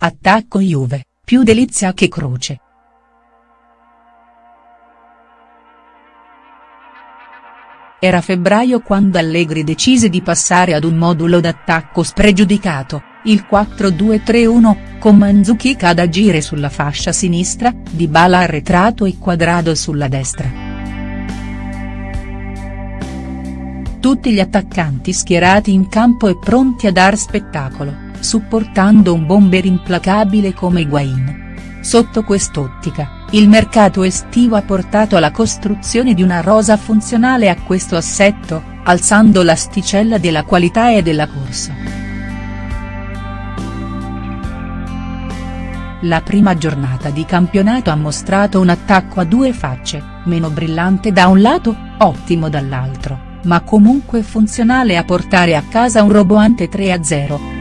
attacco Juve, più delizia che croce. Era febbraio quando Allegri decise di passare ad un modulo d'attacco spregiudicato, il 4-2-3-1, con Mandzukic ad agire sulla fascia sinistra, Dybala arretrato e Quadrado sulla destra. Tutti gli attaccanti schierati in campo e pronti a dar spettacolo, supportando un bomber implacabile come Higuain. Sotto quest'ottica, il mercato estivo ha portato alla costruzione di una rosa funzionale a questo assetto, alzando l'asticella della qualità e della corsa. La prima giornata di campionato ha mostrato un attacco a due facce, meno brillante da un lato, ottimo dall'altro, ma comunque funzionale a portare a casa un roboante 3-0.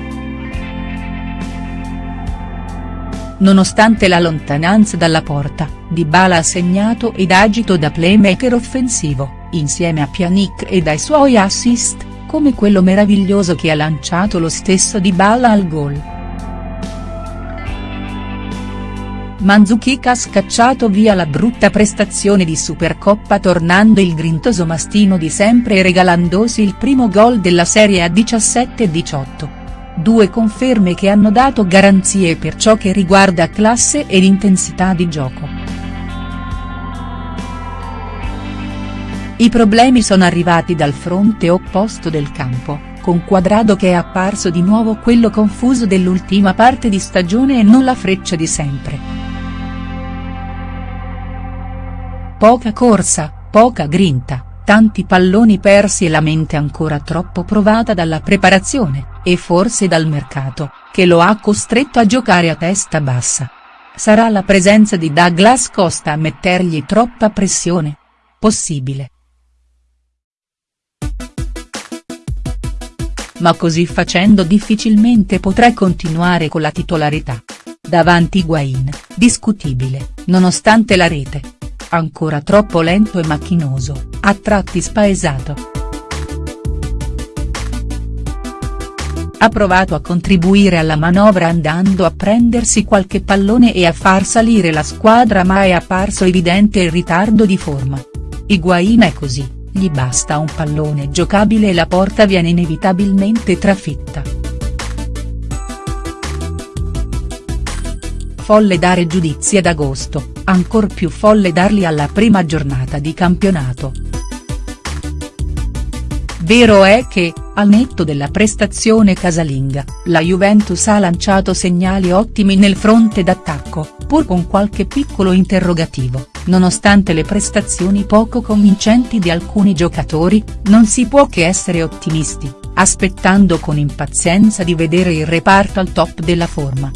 Nonostante la lontananza dalla porta, Dybala ha segnato ed agito da playmaker offensivo, insieme a Pjanic e dai suoi assist, come quello meraviglioso che ha lanciato lo stesso Dybala al gol. Mandzukic ha scacciato via la brutta prestazione di Supercoppa tornando il grintoso mastino di sempre e regalandosi il primo gol della serie a 17-18 due conferme che hanno dato garanzie per ciò che riguarda classe ed intensità di gioco. I problemi sono arrivati dal fronte opposto del campo, con Quadrado che è apparso di nuovo quello confuso dell'ultima parte di stagione e non la freccia di sempre. Poca corsa, poca grinta, tanti palloni persi e la mente ancora troppo provata dalla preparazione, e forse dal mercato, che lo ha costretto a giocare a testa bassa. Sarà la presenza di Douglas Costa a mettergli troppa pressione? Possibile. Ma così facendo difficilmente potrà continuare con la titolarità. Davanti Guain, discutibile, nonostante la rete ancora troppo lento e macchinoso, a tratti spaesato. Ha provato a contribuire alla manovra andando a prendersi qualche pallone e a far salire la squadra ma è apparso evidente il ritardo di forma. Higuain è così, gli basta un pallone giocabile e la porta viene inevitabilmente trafitta. folle dare giudizi ad agosto, ancor più folle darli alla prima giornata di campionato. Vero è che, al netto della prestazione casalinga, la Juventus ha lanciato segnali ottimi nel fronte d'attacco, pur con qualche piccolo interrogativo, nonostante le prestazioni poco convincenti di alcuni giocatori, non si può che essere ottimisti, aspettando con impazienza di vedere il reparto al top della forma.